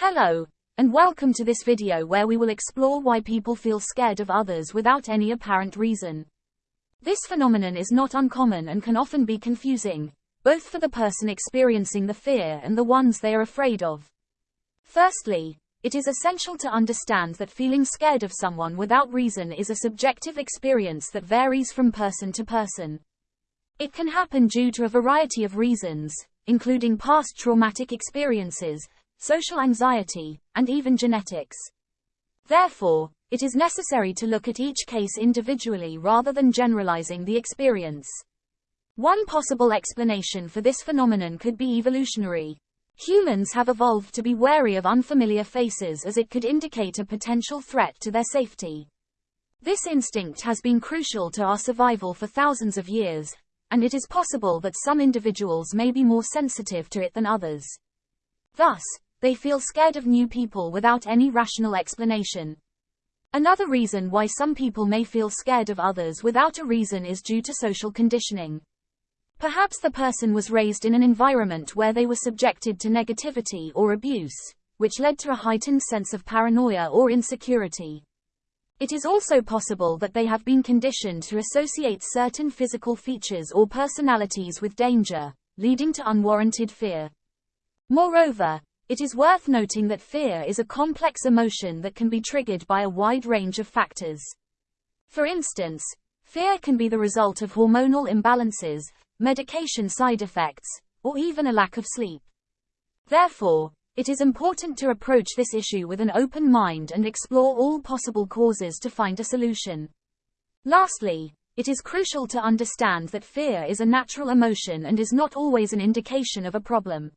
Hello, and welcome to this video where we will explore why people feel scared of others without any apparent reason. This phenomenon is not uncommon and can often be confusing, both for the person experiencing the fear and the ones they are afraid of. Firstly, it is essential to understand that feeling scared of someone without reason is a subjective experience that varies from person to person. It can happen due to a variety of reasons, including past traumatic experiences, social anxiety, and even genetics. Therefore, it is necessary to look at each case individually rather than generalizing the experience. One possible explanation for this phenomenon could be evolutionary. Humans have evolved to be wary of unfamiliar faces as it could indicate a potential threat to their safety. This instinct has been crucial to our survival for thousands of years, and it is possible that some individuals may be more sensitive to it than others. Thus, they feel scared of new people without any rational explanation. Another reason why some people may feel scared of others without a reason is due to social conditioning. Perhaps the person was raised in an environment where they were subjected to negativity or abuse, which led to a heightened sense of paranoia or insecurity. It is also possible that they have been conditioned to associate certain physical features or personalities with danger, leading to unwarranted fear. Moreover, it is worth noting that fear is a complex emotion that can be triggered by a wide range of factors. For instance, fear can be the result of hormonal imbalances, medication side effects, or even a lack of sleep. Therefore, it is important to approach this issue with an open mind and explore all possible causes to find a solution. Lastly, it is crucial to understand that fear is a natural emotion and is not always an indication of a problem.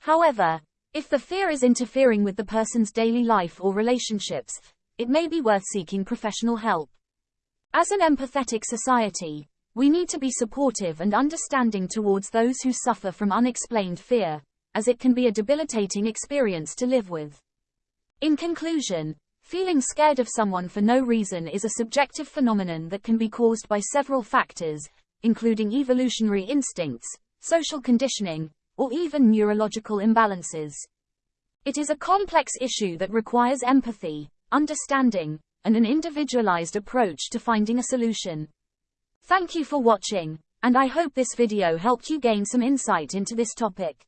However, if the fear is interfering with the person's daily life or relationships, it may be worth seeking professional help. As an empathetic society, we need to be supportive and understanding towards those who suffer from unexplained fear, as it can be a debilitating experience to live with. In conclusion, feeling scared of someone for no reason is a subjective phenomenon that can be caused by several factors, including evolutionary instincts, social conditioning, or even neurological imbalances. It is a complex issue that requires empathy, understanding, and an individualized approach to finding a solution. Thank you for watching, and I hope this video helped you gain some insight into this topic.